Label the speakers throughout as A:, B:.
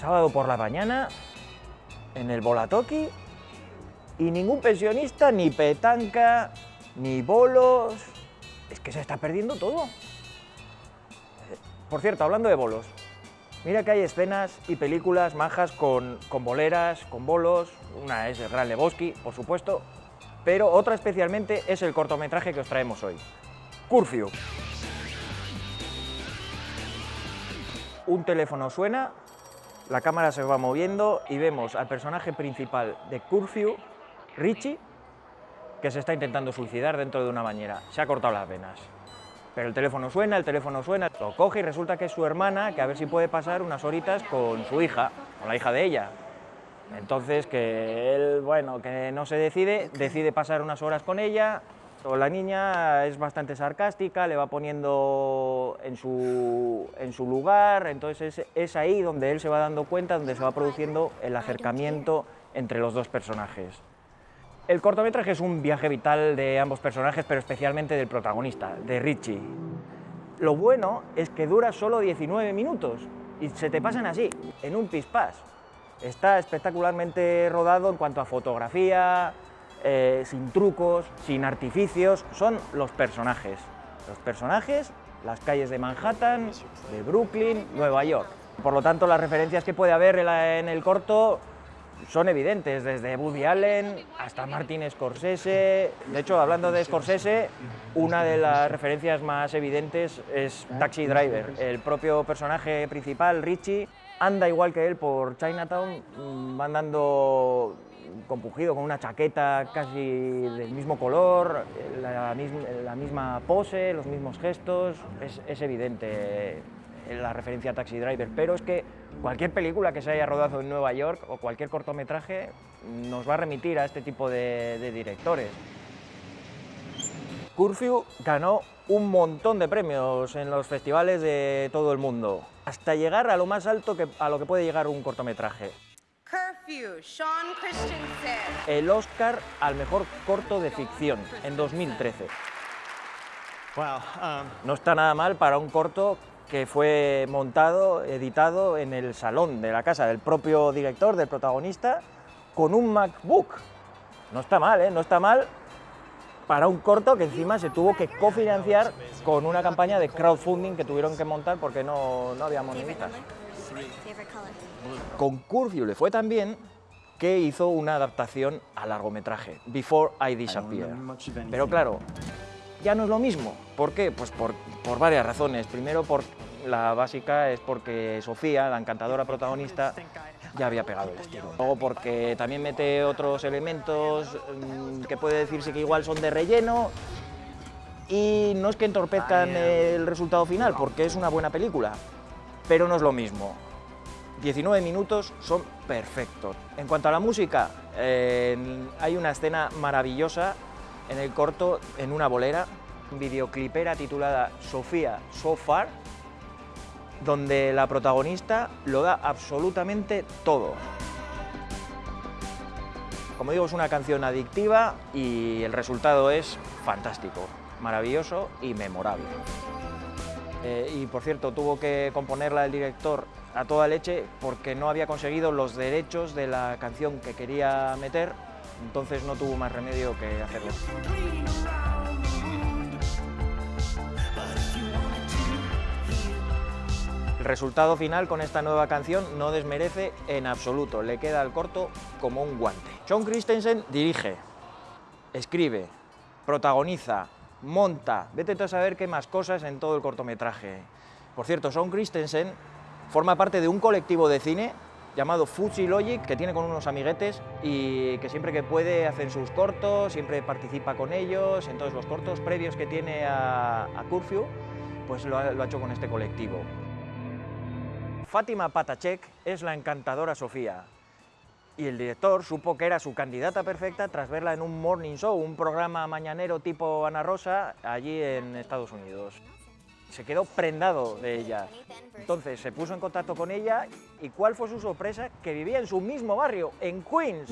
A: sábado por la mañana, en el Bolatoki, y ningún pensionista, ni petanca, ni bolos... Es que se está perdiendo todo. Por cierto, hablando de bolos, mira que hay escenas y películas majas con, con boleras, con bolos, una es el Gran Lebowski, por supuesto, pero otra especialmente es el cortometraje que os traemos hoy, Curfew. Un teléfono suena, la cámara se va moviendo y vemos al personaje principal de Curfew, Richie, que se está intentando suicidar dentro de una bañera. Se ha cortado las venas. Pero el teléfono suena, el teléfono suena, lo coge y resulta que es su hermana, que a ver si puede pasar unas horitas con su hija, con la hija de ella. Entonces, que él, bueno, que no se decide, decide pasar unas horas con ella, la niña es bastante sarcástica, le va poniendo en su, en su lugar, entonces es, es, ahí donde él se va dando cuenta, donde se va produciendo el acercamiento entre los dos personajes. El cortometraje es un viaje vital de ambos personajes, pero especialmente del protagonista, de Richie. Lo bueno es que dura solo 19 minutos y se te pasan así, en un pispás. Está espectacularmente rodado en cuanto a fotografía, eh, sin trucos, sin artificios, son los personajes. Los personajes, las calles de Manhattan, de Brooklyn, Nueva York. Por lo tanto, las referencias que puede haber en el corto son evidentes, desde Woody Allen hasta Martin Scorsese. De hecho, hablando de Scorsese, una de las referencias más evidentes es Taxi Driver. El propio personaje principal, Richie, anda igual que él por Chinatown, mm, va andando compugido, con una chaqueta casi del mismo color, la, misma, pose, los mismos gestos, es, evidente la referencia a Taxi Driver, pero es que cualquier película que se haya rodado en Nueva York o cualquier cortometraje nos va a remitir a este tipo de, directores. Curfew ganó un montón de premios en los festivales de todo el mundo, hasta llegar a lo más alto que, a lo que puede llegar un cortometraje. Sean Christensen. El Oscar al mejor corto de ficción en 2013. Um, no está nada mal para un corto que fue montado, editado en el salón de la casa del propio director, del protagonista, con un MacBook. No está mal, ¿eh? No está mal para un corto que encima se tuvo que cofinanciar con una campaña de crowdfunding que tuvieron que montar porque no, no había moneditas. Con Curfew le fue tan bien que hizo una adaptación a largometraje, Before I Disappear. Pero claro, ya no es lo mismo. ¿Por qué? Pues por, por varias razones. Primero, por la básica es porque Sofía, la encantadora protagonista, ya había pegado el estilo. Luego porque también mete otros elementos mm, que puede decirse que igual son de relleno y no es que entorpezcan el resultado final, porque es una buena película, pero no es lo mismo. 19 minutos son perfectos. En cuanto a la música, hay una escena maravillosa en el corto, en una bolera, videoclipera titulada Sofía So Far, donde la protagonista lo da absolutamente todo. Como digo, es una canción adictiva y el resultado es fantástico, maravilloso y memorable. Eh, y por cierto, tuvo que componerla el director a toda leche porque no había conseguido los derechos de la canción que quería meter, entonces no tuvo más remedio que hacerlo. El resultado final con esta nueva canción no desmerece en absoluto, le queda al corto como un guante. Sean Christensen dirige, escribe, protagoniza, monta, vete a saber qué más cosas en todo el cortometraje. Por cierto, Sean Christensen forma parte de un colectivo de cine llamado Fuji Logic, que tiene con unos amiguetes y que siempre que puede hacer sus cortos, siempre participa con ellos, entonces los cortos previos que tiene a, a Curfew, pues lo ha, lo ha hecho con este colectivo. Fátima Patachek es la encantadora Sofía, y el director supo que era su candidata perfecta tras verla en un morning show, un programa mañanero tipo Ana Rosa, allí en Estados Unidos. Se quedó prendado de ella. Entonces se puso en contacto con ella y ¿cuál fue su sorpresa? Que vivía en su mismo barrio, en Queens.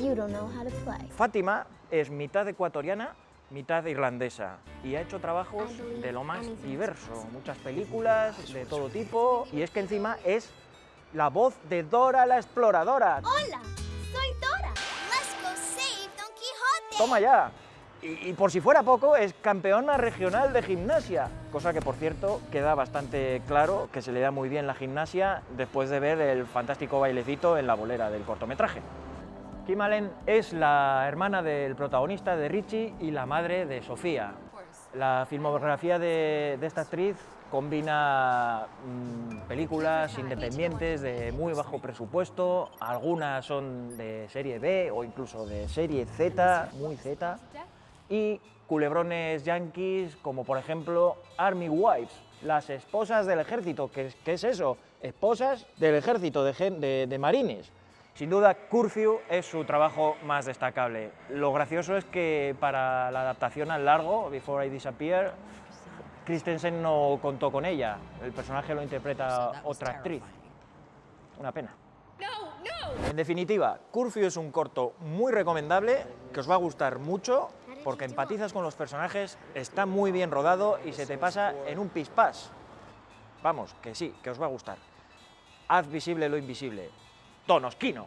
A: Fátima es mitad ecuatoriana, mitad irlandesa y ha hecho trabajos de lo más diverso, muchas películas de todo tipo y es que encima es la voz de Dora la exploradora.
B: Hola,
A: Toma ya. Y, por si fuera poco, es campeona regional de gimnasia, cosa que por cierto queda bastante claro que se le da muy bien la gimnasia después de ver el fantástico bailecito en la bolera del cortometraje. Kim Allen es la hermana del protagonista de Richie y la madre de Sofía. La filmografía de, de esta actriz combina mm, películas independientes de muy bajo presupuesto, algunas son de serie B o incluso de serie Z, muy Z, y culebrones yankees como por ejemplo Army Wives, las esposas del ejército. ¿Qué, es- eso? Esposas del ejército de- de marines. Sin duda, Curfew es su trabajo más destacable. Lo gracioso es que para la adaptación al largo, Before I Disappear, Christensen no contó con ella. El personaje lo interpreta otra actriz. Una pena. En definitiva, Curfew es un corto muy recomendable, que os va a gustar mucho, porque empatizas con los personajes, está muy bien rodado y se te pasa en un pispás. Vamos, que sí, que os va a gustar. Haz visible lo invisible. Tonosquino.